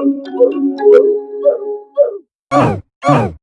Oh! oh, oh.